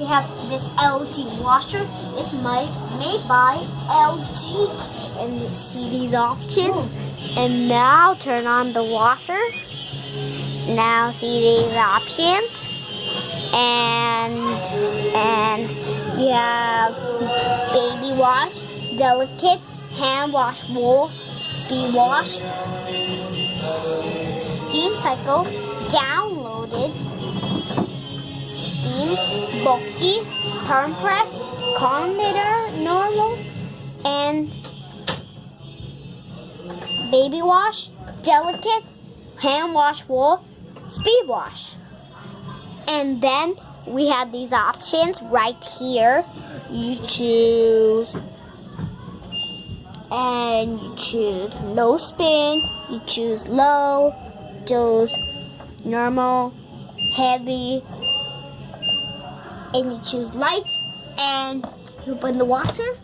we have this LG washer. It's made, made by LG. And you see these options. And now turn on the washer. Now see these options. And and you have baby wash, delicate, hand wash wool, speed wash, steam cycle, downloaded, steam, bulky, perm press, coordinator, normal, and baby wash, delicate, hand wash wool, speed wash. And then we have these options right here. You choose and you choose no spin, you choose low, choose normal, heavy, and you choose light, and you open the washer,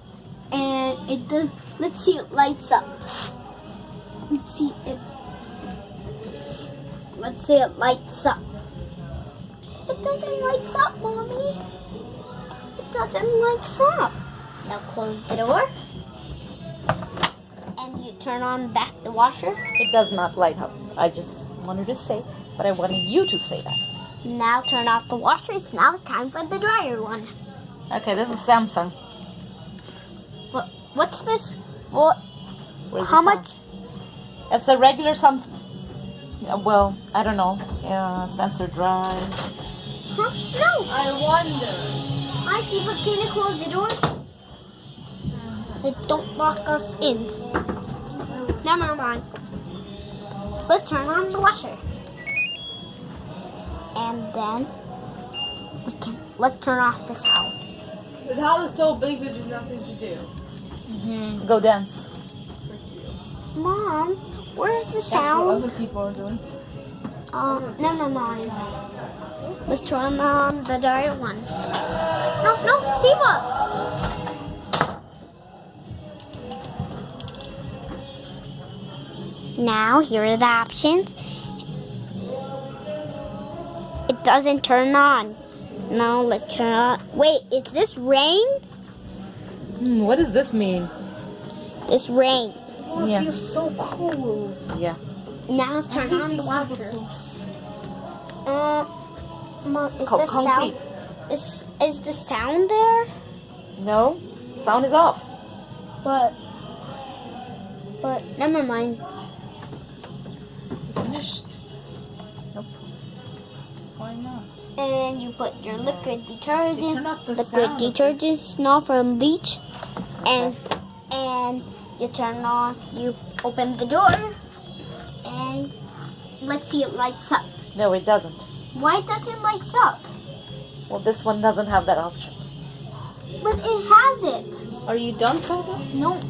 and it does. Let's see, it lights up. Let's see it. Let's see it lights up. It doesn't lights up, mommy. It doesn't lights up. Now close the door and you turn on back the washer. It does not light up. I just wanted to say, but I wanted you to say that. Now turn off the washers. Now it's time for the dryer one. Okay, this is Samsung. What? What's this? What? Where's How much? It's a regular Samsung. Well, I don't know. Uh, sensor dry. Huh? No. I wonder. I see. But can you close the door? They don't lock us in. Never mind. Let's turn on the washer. And then we can let's turn off the sound. The house is so big that there's nothing to do. Mhm. Go dance. Mom, where's the That's what sound? other people are doing. Uh, never mind. Let's turn on the dryer one. No, no, see what? Now, here are the options. It doesn't turn on. No, let's turn on. Wait, is this rain? Hmm, what does this mean? This rain. Yeah. Feels so cool. Yeah. Now let's turn on the washer. Uh, Mom, is Co- the concrete. sound is is the sound there? No, sound is off. But but never mind. Finished. Nope. Why not? And you put your liquid detergent, the liquid detergent, snow from bleach, and and you turn on. You open the door, and let's see it lights up. No, it doesn't. Why does it lights up? Well, this one doesn't have that option. But it has it. Are you done, Saba? No,